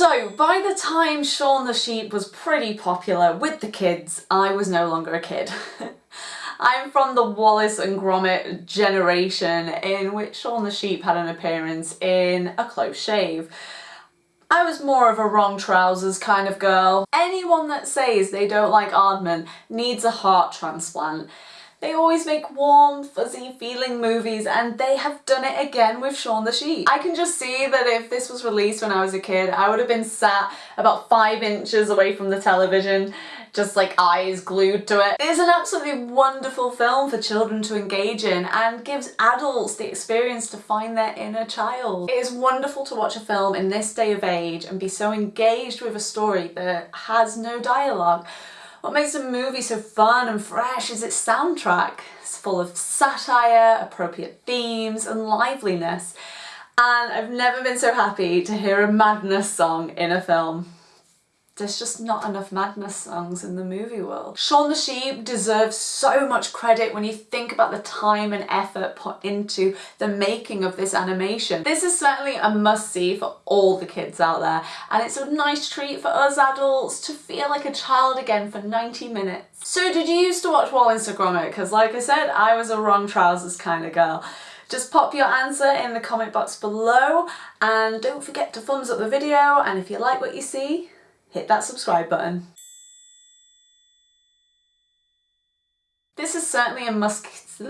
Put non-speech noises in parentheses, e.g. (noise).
So by the time Shaun the Sheep was pretty popular with the kids, I was no longer a kid. (laughs) I'm from the Wallace and Gromit generation in which Shaun the Sheep had an appearance in A Close Shave. I was more of a wrong trousers kind of girl. Anyone that says they don't like Aardman needs a heart transplant. They always make warm, fuzzy feeling movies and they have done it again with Shaun the Sheep. I can just see that if this was released when I was a kid, I would have been sat about five inches away from the television, just like eyes glued to it. It is an absolutely wonderful film for children to engage in and gives adults the experience to find their inner child. It is wonderful to watch a film in this day of age and be so engaged with a story that has no dialogue what makes a movie so fun and fresh is its soundtrack. It's full of satire, appropriate themes and liveliness. And I've never been so happy to hear a madness song in a film there's just not enough madness songs in the movie world. Shaun the Sheep deserves so much credit when you think about the time and effort put into the making of this animation. This is certainly a must-see for all the kids out there and it's a nice treat for us adults to feel like a child again for 90 minutes. So did you used to watch Wallace and Gromit? Because like I said, I was a wrong trousers kind of girl. Just pop your answer in the comment box below and don't forget to thumbs up the video and if you like what you see, hit that subscribe button. This is certainly a must (laughs)